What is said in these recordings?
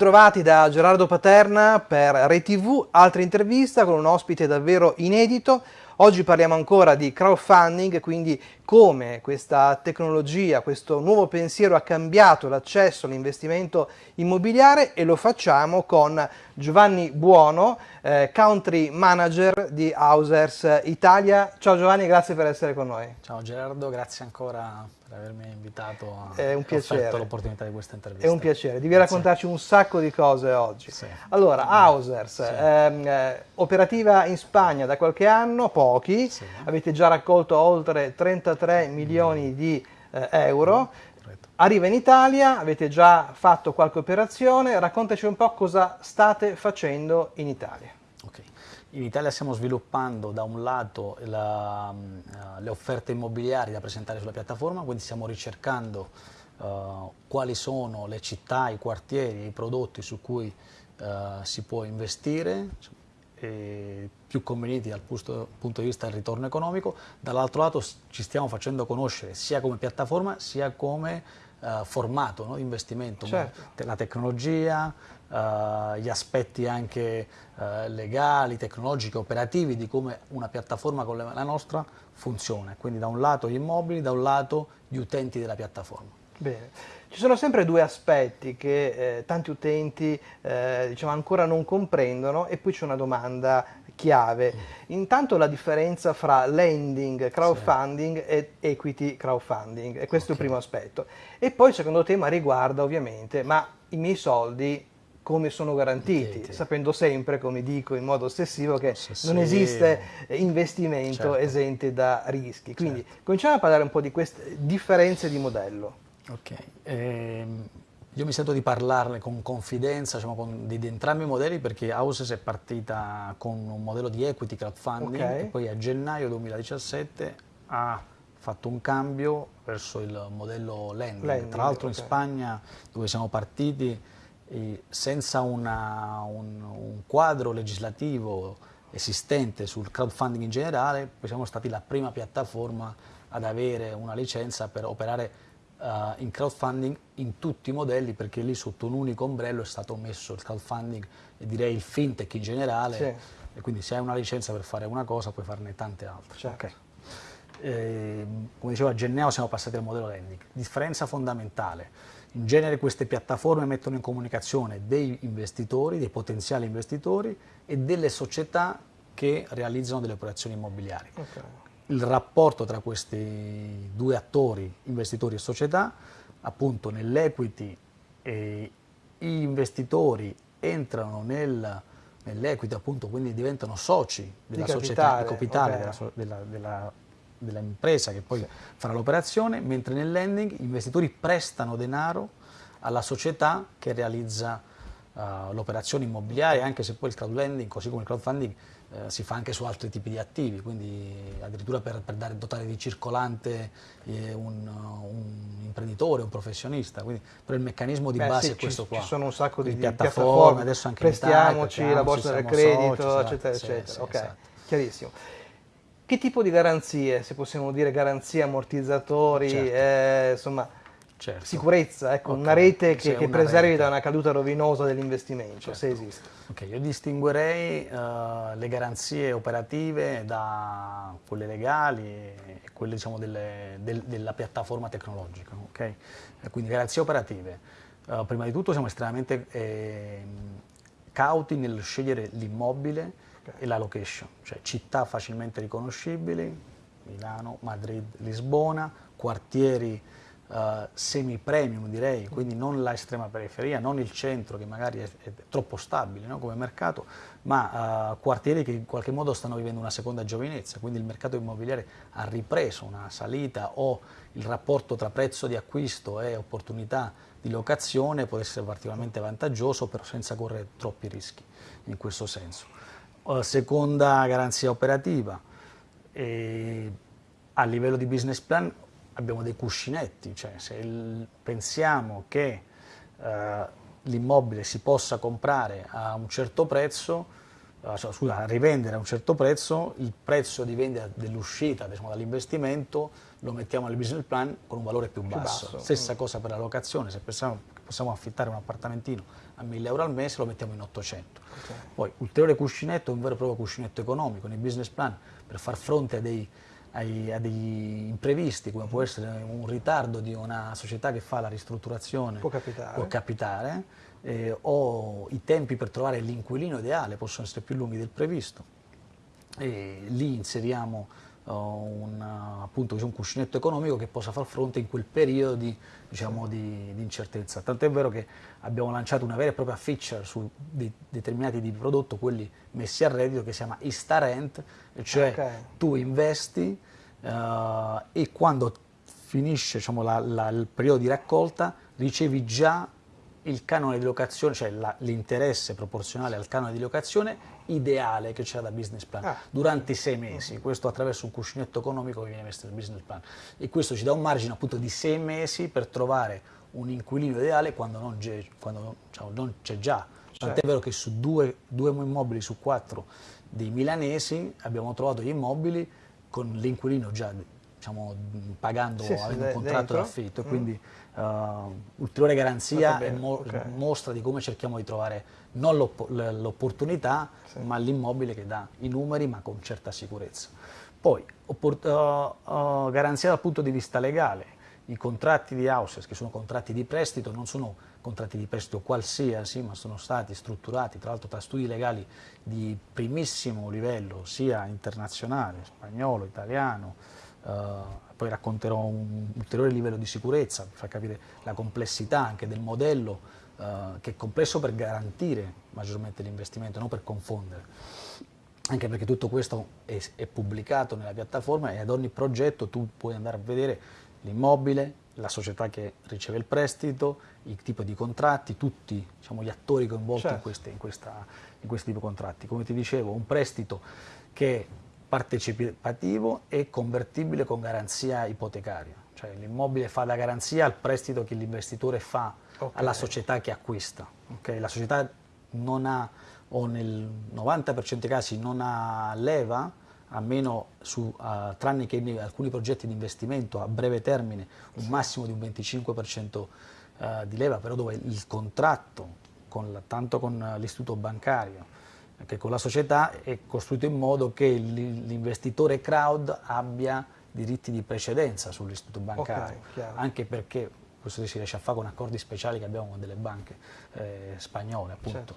Bentrovati da Gerardo Paterna per ReTV, altra intervista con un ospite davvero inedito. Oggi parliamo ancora di crowdfunding, quindi come questa tecnologia, questo nuovo pensiero ha cambiato l'accesso all'investimento immobiliare e lo facciamo con Giovanni Buono, eh, Country Manager di Hausers Italia. Ciao Giovanni, grazie per essere con noi. Ciao Gerardo, grazie ancora per avermi invitato a È un piacere. l'opportunità di questa intervista. È un piacere, devi raccontarci un sacco di cose oggi. Sì. Allora, Hausers, Sì. ehm, eh, operativa in Spagna da qualche anno, pochi, Sì. avete già raccolto oltre 33 milioni di eh, euro, arriva in Italia, avete già fatto qualche operazione, raccontaci un po' cosa state facendo in Italia. In Italia stiamo sviluppando da un lato la, eh, le offerte immobiliari da presentare sulla piattaforma, quindi stiamo ricercando eh, quali sono le città, i quartieri, i prodotti su cui eh, si può investire, e più convenienti dal punto, punto di vista del ritorno economico, dall'altro lato ci stiamo facendo conoscere sia come piattaforma sia come eh, formato no, investimento, Certo. la tecnologia, eh, gli aspetti anche eh, legali, tecnologici, operativi di come una piattaforma come la nostra funziona, quindi da un lato gli immobili, da un lato gli utenti della piattaforma. Bene, ci sono sempre due aspetti che eh, tanti utenti eh, diciamo, ancora non comprendono e poi c'è una domanda chiave. Intanto la differenza fra lending, crowdfunding e equity crowdfunding, e questo è il primo aspetto. E poi il secondo tema riguarda ovviamente, ma i miei soldi come sono garantiti, Garantiti. sapendo sempre, come dico in modo ossessivo, che Ossessivo. non esiste investimento Certo. esente da rischi. Quindi cominciamo a parlare un po' di queste differenze di modello. Ok, ehm, io mi sento di parlarne con confidenza diciamo, con- di, di entrambi i modelli perché Houses è partita con un modello di equity crowdfunding Ok. e poi a gennaio 2017 ha fatto un cambio verso il modello lending. Lending, Tra l'altro in ok. Spagna dove siamo partiti senza una- un, un quadro legislativo esistente sul crowdfunding in generale, poi siamo stati la prima piattaforma ad avere una licenza per operare eh, in crowdfunding in tutti i modelli perché lì sotto un unico ombrello è stato messo il crowdfunding e direi il fintech in generale Sì. e quindi se hai una licenza per fare una cosa puoi farne tante altre. Certo. Ok. Eh, come dicevo a gennaio siamo passati al modello lending. Differenza fondamentale, in genere queste piattaforme mettono in comunicazione dei investitori, dei potenziali investitori e delle società che realizzano delle operazioni immobiliari. Ok. Il rapporto tra questi due attori, investitori e società, appunto nell'equity eh, gli investitori entrano nel- nell'equity, appunto, quindi diventano soci della Di società, capitale, di capitale ok. della, della- dell'impresa che poi farà l'operazione, mentre nel lending gli investitori prestano denaro alla società che realizza eh, l'operazione immobiliare, anche se poi il crowdlending, così come il crowdfunding, eh, si fa anche su altri tipi di attivi, quindi addirittura per, per dare, dotare di circolante eh, un, un imprenditore, un professionista, quindi però il meccanismo di Beh, base sì, è questo ci, qua. ci sono un sacco di, di piattaforme, piattaforme, adesso anche in Italia, prestiamoci, la prestiamoci, borsa del credito, soci, esatto, eccetera, sì, eccetera. sì, ok, esatto. chiarissimo. Che tipo di garanzie, se possiamo dire garanzie, ammortizzatori, Certo. eh, insomma, Certo. sicurezza, ecco, Ok, una rete che, che una preservi rete. da una caduta rovinosa dell'investimento, Certo. se esiste. Ok, io distinguerei eh, le garanzie operative da quelle legali e quelle diciamo, delle- del- della piattaforma tecnologica. ok? Eh, quindi garanzie operative. Eh, prima di tutto siamo estremamente ehm, cauti nel scegliere l'immobile e la location, cioè città facilmente riconoscibili, Milano, Madrid, Lisbona, quartieri eh, semi-premium direi, quindi non la estrema periferia, non il centro che magari è, è troppo stabile no, come mercato, ma eh, quartieri che in qualche modo stanno vivendo una seconda giovinezza, quindi il mercato immobiliare ha ripreso una salita o il rapporto tra prezzo di acquisto e opportunità di locazione può essere particolarmente vantaggioso, però senza correre troppi rischi in questo senso. Eh, seconda garanzia operativa, e a livello di business plan abbiamo dei cuscinetti, cioè se il- pensiamo che eh, l'immobile si possa comprare a un certo prezzo, cioè, scusa, rivendere a un certo prezzo, il prezzo di vendita dell'uscita diciamo, dall'investimento lo mettiamo nel business plan con un valore più basso. basso. Stessa cosa per la locazione, se pensiamo che possiamo affittare un appartamentino a 1000 euro al mese, lo mettiamo in 800. Okay. Poi ulteriore cuscinetto, un vero e proprio cuscinetto economico nei business plan per far fronte a dei ai, a degli imprevisti come può essere un ritardo di una società che fa la ristrutturazione può capitare, può capitare eh, o i tempi per trovare l'inquilino ideale possono essere più lunghi del previsto. E lì inseriamo un, appunto, un cuscinetto economico che possa far fronte in quel periodo di, diciamo, di, di incertezza. Tant'è vero che abbiamo lanciato una vera e propria feature su de determinati tipi di prodotto, quelli messi a reddito, che si chiama Istarent, cioè okay. tu investi uh, e quando finisce diciamo, la, la, il periodo di raccolta ricevi già il canone di locazione, cioè l'interesse proporzionale al canone di locazione ideale che c'era da business plan ah. durante i sei mesi, questo attraverso un cuscinetto economico che viene messo nel business plan e questo ci dà un margine appunto di sei mesi per trovare un inquilino ideale quando non c'è diciamo, già. Tant'è certo. vero che su due, due immobili su quattro dei milanesi abbiamo trovato gli immobili con l'inquilino già diciamo, pagando, sì, avendo un contratto d'affitto, mm. quindi uh, ulteriore garanzia e mo okay. mostra di come cerchiamo di trovare non l'opportunità, sì. ma l'immobile che dà i numeri ma con certa sicurezza. Poi, uh, uh, garanzia dal punto di vista legale, i contratti di houses, che sono contratti di prestito, non sono contratti di prestito qualsiasi, ma sono stati strutturati tra l'altro tra studi legali di primissimo livello, sia internazionale, spagnolo, italiano, Uh, poi racconterò un ulteriore livello di sicurezza per far capire la complessità anche del modello uh, che è complesso per garantire maggiormente l'investimento, non per confondere. Anche perché tutto questo è, è, pubblicato nella piattaforma e ad ogni progetto tu puoi andare a vedere l'immobile, la società che riceve il prestito, il tipo di contratti, tutti diciamo, gli attori coinvolti certo. in, queste, in, questa, in questi tipi di contratti. Come ti dicevo, un prestito che partecipativo e convertibile con garanzia ipotecaria, cioè l'immobile fa da garanzia al prestito che l'investitore fa okay. alla società che acquista. Okay? La società non ha, o nel 90% dei casi non ha leva, a meno su, uh, tranne che in alcuni progetti di investimento a breve termine, un massimo di un 25% uh, eh, di leva, però dove il contratto, con la, tanto con l'istituto bancario, che con la società è costruito in modo che l'investitore crowd abbia diritti di precedenza sull'istituto bancario, okay, anche perché questo si riesce a fare con accordi speciali che abbiamo con delle banche eh, spagnole appunto. Certo.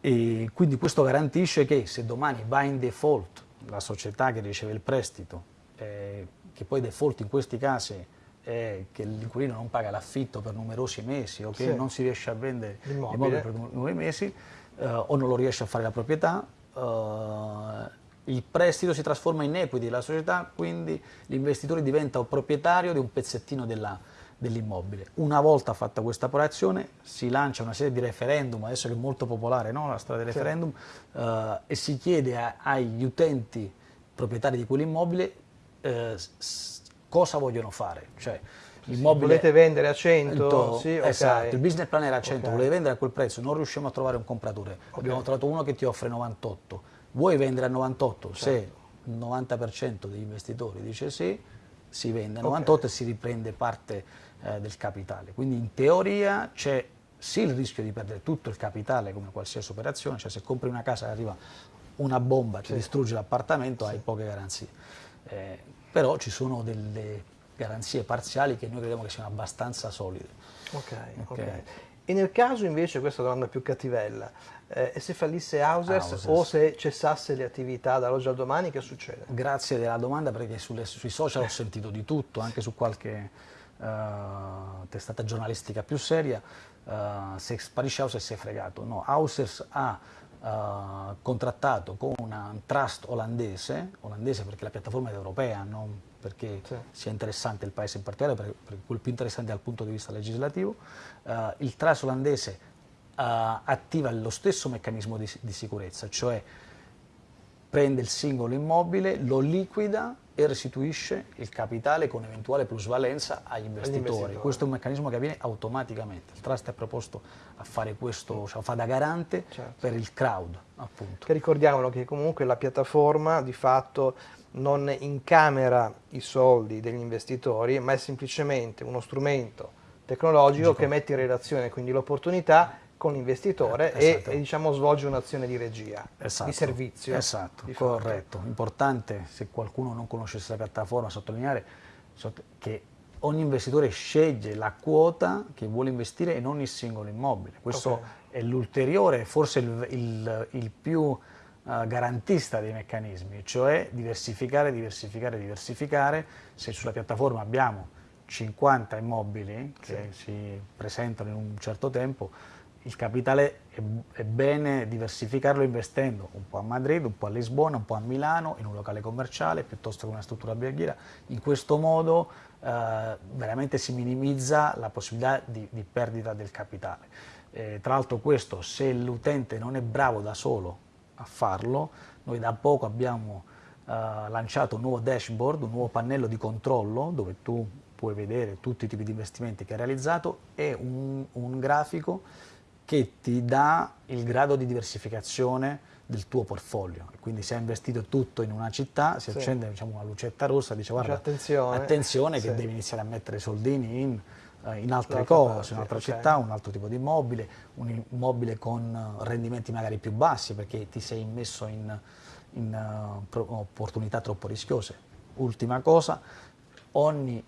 E quindi questo garantisce che se domani va in default la società che riceve il prestito, eh, che poi default in questi casi è che l'inquilino non paga l'affitto per numerosi mesi o che sì. non si riesce a vendere l'immobile per nuovi mesi, eh, o non lo riesce a fare la proprietà, eh, il prestito si trasforma in equity della società, quindi l'investitore diventa proprietario di un pezzettino dell'immobile. Una volta fatta questa operazione si lancia una serie di referendum, adesso che è molto popolare no? la storia del referendum, eh, e si chiede a, agli utenti proprietari di quell'immobile eh, cosa vogliono fare. Cioè, L'immobile volete vendere a 100? Sì, esatto, okay. il business plan era a 100, okay. volevi vendere a quel prezzo, non riusciamo a trovare un compratore. Okay. Abbiamo trovato uno che ti offre 98. Vuoi vendere a 98? Certo. Se il 90% degli investitori dice sì, si vende a 98 e si riprende parte eh, del capitale. Quindi in teoria c'è sì il rischio di perdere tutto il capitale come qualsiasi operazione, cioè se compri una casa e arriva una bomba, ti sì. distrugge l'appartamento, sì. hai poche garanzie. Eh, però ci sono delle garanzie parziali che noi crediamo che siano abbastanza solide. Ok, ok. okay. E nel caso invece, questa domanda più cattivella, eh, e se fallisse Hausers, Hausers, o se cessasse le attività dall'oggi al domani, che succede? Grazie della domanda perché sulle, sui social ho sentito di tutto, anche su qualche uh, testata giornalistica più seria, uh, se sparisce Hausers si è fregato. No, Hausers ha uh, contrattato con un trust olandese, olandese perché la piattaforma è europea, non perché sì. sia interessante il paese in particolare, perché, perché quello più interessante dal punto di vista legislativo. Uh, il trust olandese uh, attiva lo stesso meccanismo di, di sicurezza, cioè prende il singolo immobile, lo liquida e restituisce il capitale con eventuale plusvalenza agli investitori. investitori. Questo è un meccanismo che avviene automaticamente. Il trust è proposto a fare questo, cioè fa da garante certo. per il crowd, appunto. Che ricordiamolo che comunque la piattaforma di fatto non incamera i soldi degli investitori, ma è semplicemente uno strumento tecnologico che mette in relazione quindi l'opportunità con l'investitore eh, esatto. e, e, diciamo svolge un'azione di regia, esatto. di servizio. Esatto, di corretto. Importante, se qualcuno non conoscesse la piattaforma, sottolineare che ogni investitore sceglie la quota che vuole investire in ogni singolo immobile. Questo okay. è l'ulteriore, forse il, il, il più garantista dei meccanismi, cioè diversificare, diversificare, diversificare. Se sulla piattaforma abbiamo 50 immobili che sì. si presentano in un certo tempo, il capitale è, è, bene diversificarlo investendo un po' a Madrid, un po' a Lisbona, un po' a Milano, in un locale commerciale piuttosto che una struttura alberghiera. In questo modo eh, veramente si minimizza la possibilità di, di perdita del capitale. Eh, tra l'altro questo, se l'utente non è bravo da solo a farlo, noi da poco abbiamo eh, lanciato un nuovo dashboard, un nuovo pannello di controllo dove tu puoi vedere tutti i tipi di investimenti che hai realizzato e un, un grafico che ti dà il grado di diversificazione del tuo portfolio. Quindi se hai investito tutto in una città, si sì. accende diciamo, una lucetta rossa, dice guarda, attenzione, attenzione che sì. devi iniziare a mettere soldini in, in altre cose, parte, un'altra okay. città, un altro tipo di immobile, un immobile con rendimenti magari più bassi perché ti sei immesso in, in uh, opportunità troppo rischiose. Ultima cosa, ogni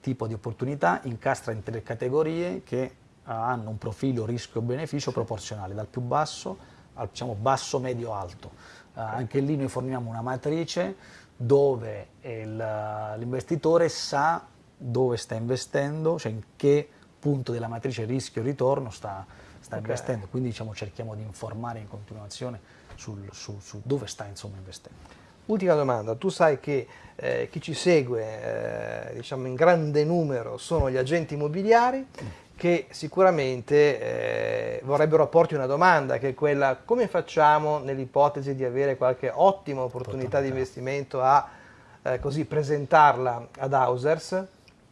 tipo di opportunità incastra in tre categorie che hanno un profilo rischio-beneficio proporzionale, dal più basso al diciamo, basso, medio, alto. Uh, anche lì noi forniamo una matrice dove l'investitore sa dove sta investendo, cioè in che punto della matrice rischio-ritorno sta, sta okay. investendo, quindi diciamo, cerchiamo di informare in continuazione sul, su, su dove sta insomma, investendo. Ultima domanda, tu sai che eh, chi ci segue eh, diciamo in grande numero sono gli agenti immobiliari mm che sicuramente eh, vorrebbero porti una domanda, che è quella come facciamo nell'ipotesi di avere qualche ottima opportunità di investimento a eh, così presentarla ad Hausers?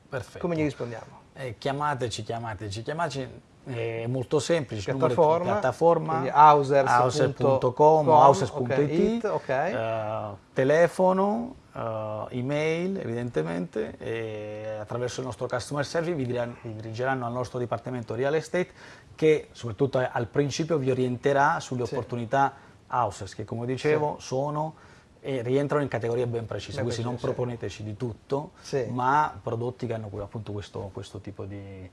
Perfetto. Come gli rispondiamo? Eh, chiamateci, chiamateci, chiamateci è molto semplice, piattaforma, piattaforma housers.com, housers.it, okay, okay. uh, telefono, uh, email evidentemente e attraverso il nostro customer service vi, vi dirigeranno al nostro dipartimento real estate che soprattutto al principio vi orienterà sulle sì. opportunità houses che come dicevo sì. sono e rientrano in categorie ben precise, quindi non proponeteci di tutto, sì. ma prodotti che hanno appunto questo, questo tipo di,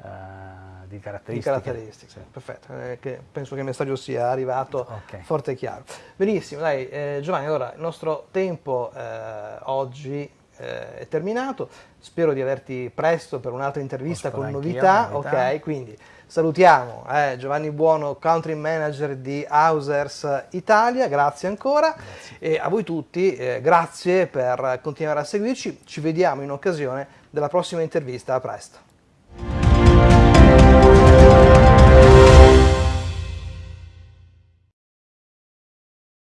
Uh, di caratteristiche. Di caratteristiche. Sì. Perfetto, eh, penso che il messaggio sia arrivato okay. forte e chiaro. Benissimo, dai eh, Giovanni, allora il nostro tempo eh, oggi eh, è terminato, spero di averti presto per un'altra intervista con novità. ok, quindi salutiamo eh, Giovanni Buono, Country Manager di Hausers Italia, grazie ancora grazie. e a voi tutti grazie per continuare a seguirci, ci vediamo in occasione della prossima intervista, a presto.